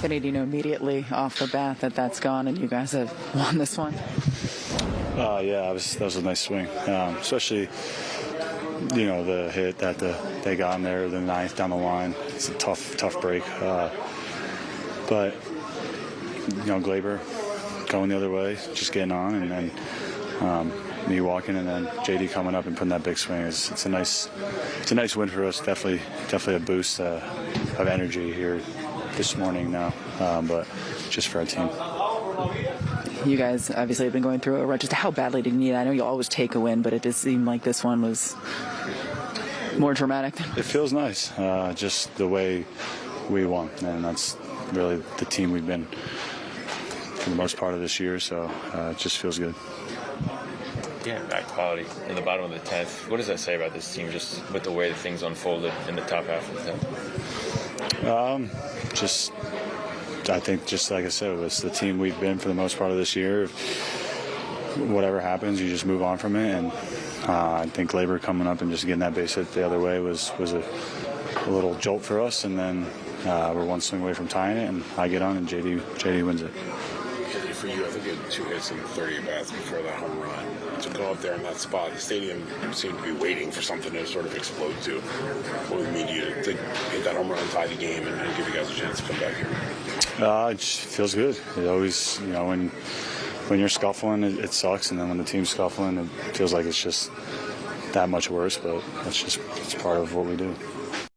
Did you know immediately off the bat that that's gone and you guys have won this one? Uh, yeah, that was, that was a nice swing, um, especially you know the hit that the, they got in there, the ninth down the line. It's a tough, tough break. Uh, but you know, Gleyber going the other way, just getting on, and then um, me walking, and then JD coming up and putting that big swing. It's, it's a nice, it's a nice win for us. Definitely, definitely a boost uh, of energy here this morning now, um, but just for our team. You guys obviously have been going through a rut. Just how badly did you need? it? I know you always take a win, but it does seem like this one was more dramatic. It feels nice, uh, just the way we won, and that's really the team we've been for the most part of this year. So uh, it just feels good. Yeah, that quality in the bottom of the tenth. What does that say about this team, just with the way that things unfolded in the top half of the tenth? Um, just I think, just like I said, it's the team we've been for the most part of this year. Whatever happens, you just move on from it. And uh, I think Gleyber coming up and just getting that base hit the other way was was a, a little jolt for us. And then uh, we're one swing away from tying it, and I get on, and JD JD wins it. For you, I think you had two hits and 30 at bats before that home run. To go up there in that spot, the stadium seemed to be waiting for something to sort of explode to. What would mean to you to hit that home run tie the game and, and give you guys a chance to come back here? Uh, it feels good. It always, you know, when when you're scuffling, it, it, sucks, and then when the team's scuffling, it feels like it's just that much worse. But that's just it's part of what we do.